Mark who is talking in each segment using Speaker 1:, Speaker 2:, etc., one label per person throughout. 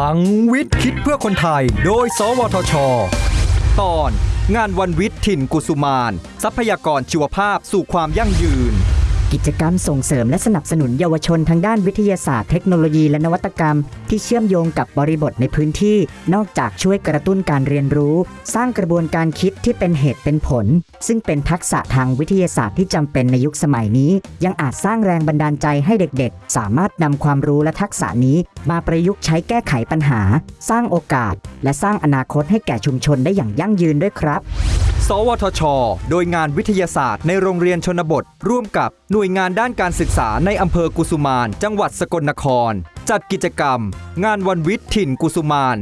Speaker 1: ลังวิทย์คิดเพื่อคนไทย โดย สวทช ตอน งานวันวิทย์ถิ่นกุสุมาน ทรัพยากรชีวภาพสู่ความยั่งยืน
Speaker 2: กิจกรรมส่งเสริมและสนับสนุนเยาวชนทางด้านวิทยาศาสตร์เทคโนโลยีและนวัตกรรม ที่เชื่อมโยงกับบริบทในพื้นที่ นอกจากช่วยกระตุ้นการเรียนรู้ สร้างกระบวนการคิดที่เป็นเหตุเป็นผล ซึ่งเป็นทักษะทางวิทยาศาสตร์ที่จำเป็นในยุคสมัยนี้ ยังอาจสร้างแรงบันดาลใจให้เด็กๆ สามารถนำความรู้และทักษะนี้ มาประยุกต์ใช้แก้ไขปัญหา สร้างโอกาส และสร้างอนาคตให้แก่ชุมชนได้อย่างยั่งยืนด้วยครับ
Speaker 1: สวทช โดยงานวิทยาศาสตร์ในโรงเรียนชนบท ร่วมกับหน่วยงานด้านการศึกษาในอำเภอกุสุมาน จังหวัดสกลนคร จัดกิจกรรม งานวันวิทย์ถิ่นกุสุมาน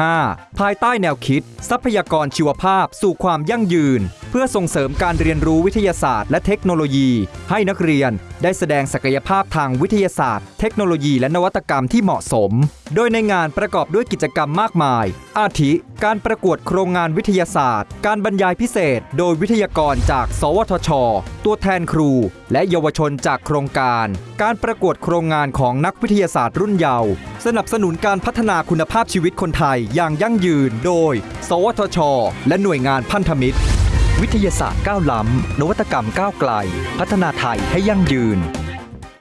Speaker 1: 2565 ภายใต้แนวคิด ทรัพยากรชีวภาพสู่ความยั่งยืน เพื่อส่งเสริมการเรียนรู้วิทยาศาสตร์และเทคโนโลยี ให้นักเรียนได้แสดงศักยภาพทางวิทยาศาสตร์ เทคโนโลยีและนวัตกรรมที่เหมาะสม โดยในงานประกอบด้วยกิจกรรมมากมาย อาทิ การประกวดโครงงานวิทยาศาสตร์ การบรรยายพิเศษ โดยวิทยากรจาก สวทช ตัวแทนครู และเยาวชนจากโครงการ การประกวดโครงงานของนักวิทยาศาสตร์รุ่นเยาว์สนับสนุนการพัฒนาคุณภาพชีวิตคนไทยอย่างยั่งยืน โดย สวทช และหน่วยงานพันธมิตร วิทยาศาสตร์ก้าวล้ำนวัตกรรมก้าวไกล พัฒนาไทยให้ยั่งยืน